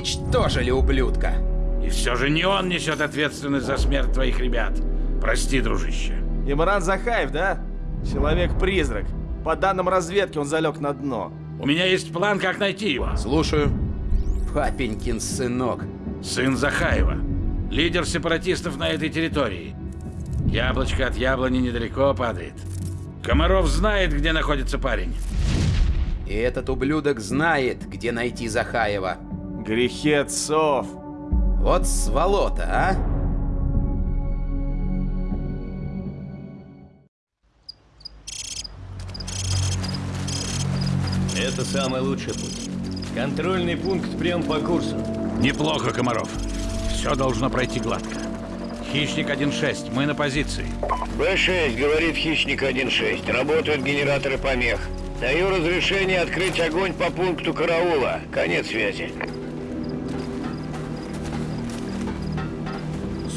Уничтожили ублюдка. И все же не он несет ответственность за смерть твоих ребят. Прости, дружище. Имран Захаев, да? Человек-призрак. По данным разведки, он залег на дно. У меня есть план, как найти его. Слушаю. Папенькин сынок. Сын Захаева. Лидер сепаратистов на этой территории. Яблочко от яблони недалеко падает. Комаров знает, где находится парень. И этот ублюдок знает, где найти Захаева. Грехи отцов. Вот сволота, а? Это самый лучший путь. Контрольный пункт прям по курсу. Неплохо, Комаров. Все должно пройти гладко. Хищник 1-6, мы на позиции. Б-6, говорит Хищник 1-6. Работают генераторы помех. Даю разрешение открыть огонь по пункту караула. Конец связи.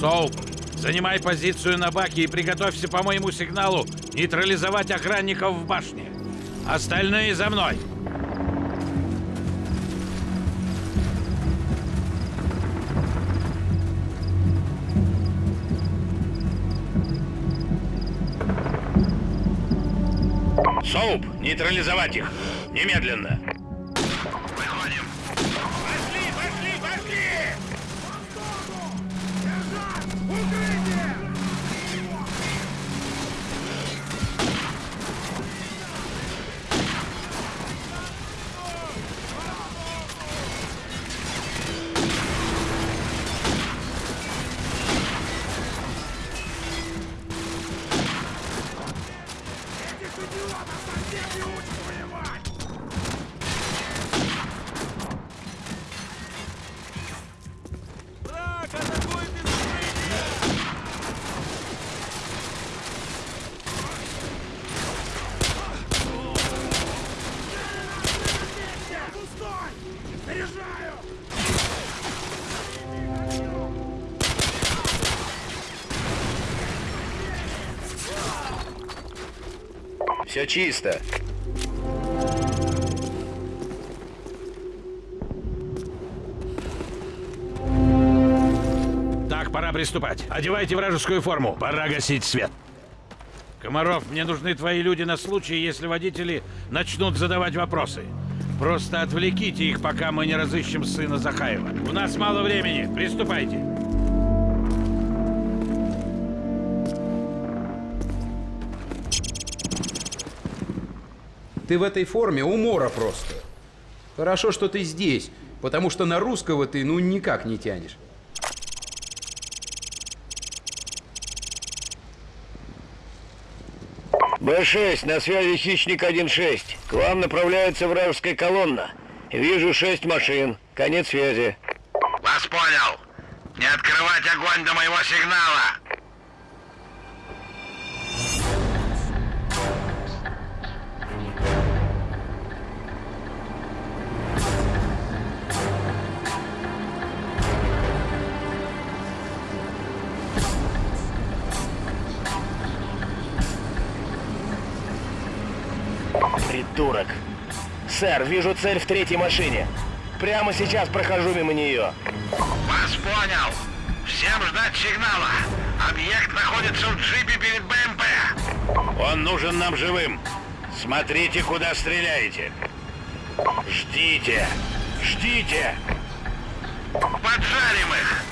Соуп, занимай позицию на баке и приготовься по моему сигналу нейтрализовать охранников в башне. Остальные за мной. Соуп, нейтрализовать их. Немедленно. Пилота стратегии учит Все чисто. Так, пора приступать. Одевайте вражескую форму. Пора гасить свет. Комаров, мне нужны твои люди на случай, если водители начнут задавать вопросы. Просто отвлеките их, пока мы не разыщем сына Захаева. У нас мало времени. Приступайте. Ты в этой форме умора просто. Хорошо, что ты здесь, потому что на русского ты ну никак не тянешь. Б-6, на связи Хищник 1-6. К вам направляется вражеская колонна. Вижу шесть машин. Конец связи. Вас понял. Не открывать огонь до моего сигнала. Придурок. Сэр, вижу цель в третьей машине. Прямо сейчас прохожу мимо нее. Вас понял. Всем ждать сигнала. Объект находится в джипе перед БМП. Он нужен нам живым. Смотрите, куда стреляете. Ждите. Ждите. Поджарим их.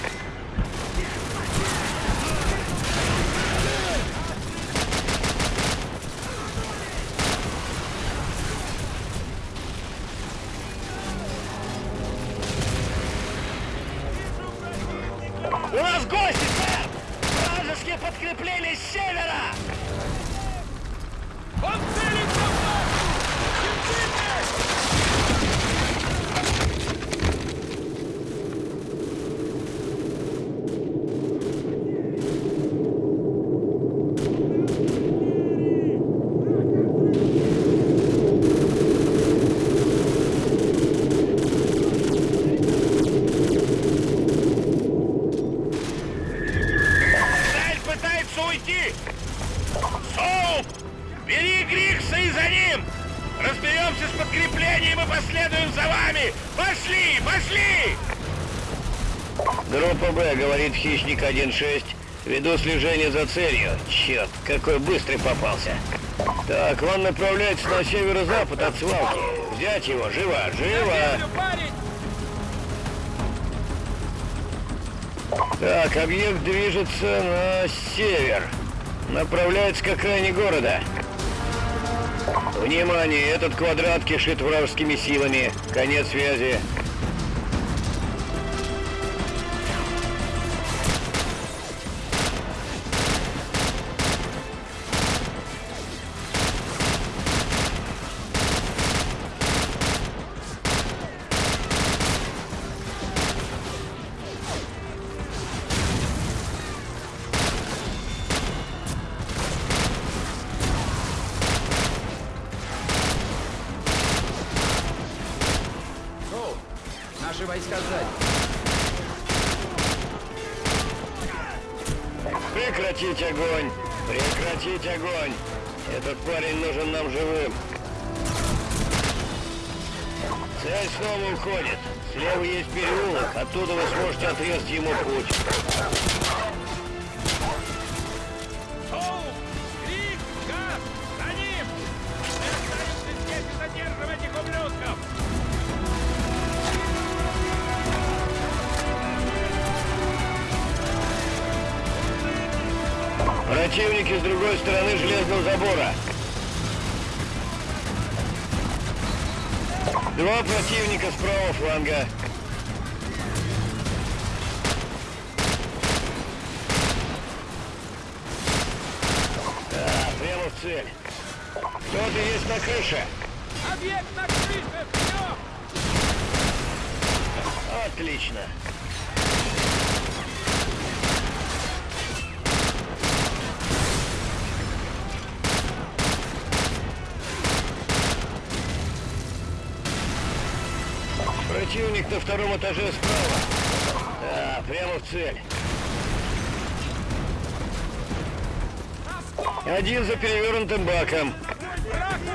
Пытается уйти! Соуп! Бери Грикса и за ним! Разберемся с подкреплением и последуем за вами! Пошли! Пошли! Группа Б, говорит Хищник 1-6. Веду слежение за целью. Черт, какой быстрый попался. Так, он направляется на северо-запад от свалки. Взять его, живо, живо! Так, объект движется на север. Направляется к окраине города. Внимание, этот квадрат кишит вражескими силами. Конец связи. Наши войска сзади. Прекратить огонь! Прекратить огонь! Этот парень нужен нам живым. Цель снова уходит. Слева есть переулок, оттуда вы сможете отрезать ему путь. Оу! Крик! Газ! Противники с другой стороны железного забора. Два противника с правого фланга. Да, прямо в цель. Кто-то есть на крыше. Объект на крыше! Вперед! Отлично. Противник на втором этаже справа. Да, прямо в цель. Один за перевернутым баком.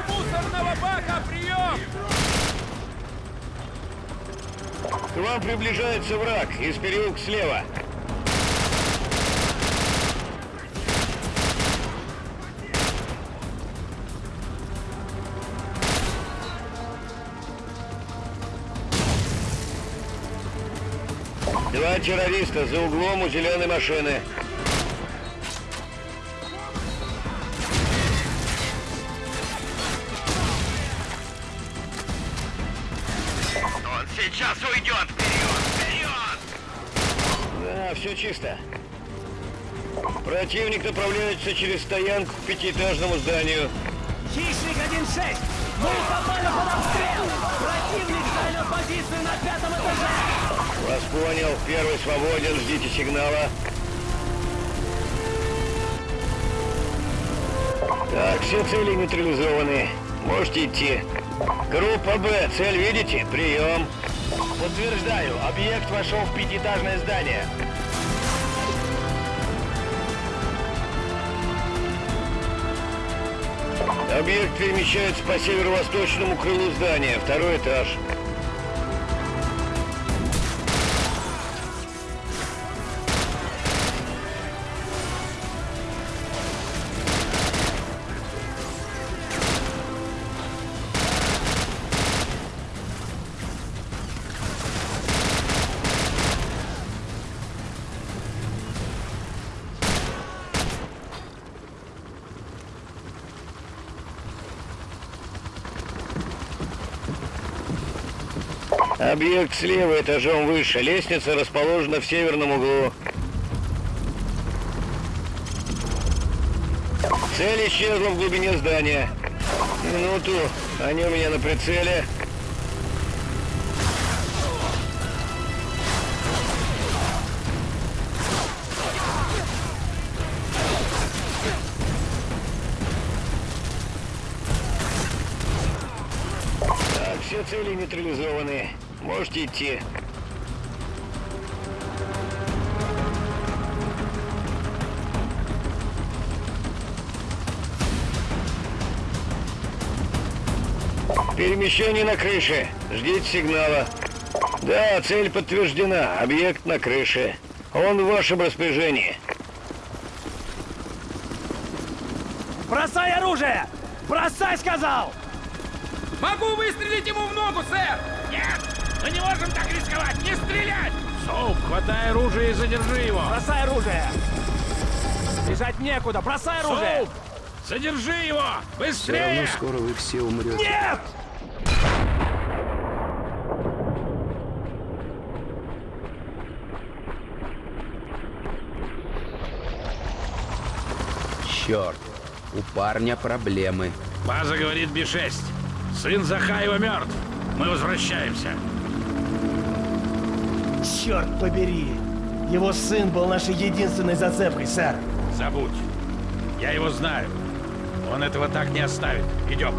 Мусорного бака! Прием! К вам приближается враг из переулка слева. Два террориста за углом у зеленой машины. Он сейчас уйдет! Вперед! Вперед! Да, все чисто. Противник направляется через стоянку к пятиэтажному зданию. Хищник 1-6! Мы попали под обстрел! Противник занял позицию на пятом этаже! Вас понял. Первый свободен. Ждите сигнала. Так, все цели нейтрализованы. Можете идти. Группа Б. Цель видите? Прием. Подтверждаю. Объект вошел в пятиэтажное здание. Объект перемещается по северо-восточному крылу здания. Второй этаж. Объект слева этажом выше. Лестница расположена в северном углу. Цель исчезла в глубине здания. Минуту. Они у меня на прицеле. Так, все цели нейтрализованы. Можете идти. Перемещение на крыше. Ждите сигнала. Да, цель подтверждена. Объект на крыше. Он в вашем распоряжении. Бросай оружие! Бросай, сказал! Могу выстрелить ему в ногу, сэр! Нет! Мы не можем так рисковать! Не стрелять! Соуп, хватай оружие и задержи его! Бросай оружие! Бежать некуда! Бросай оружие! Соуп! Задержи его! Быстрее! скоро вы все умрете. Нет! Черт, у парня проблемы. База говорит Би-6. Сын Захаева мертв. Мы возвращаемся. Черт побери! Его сын был нашей единственной зацепкой, сэр. Забудь. Я его знаю. Он этого так не оставит. Идем.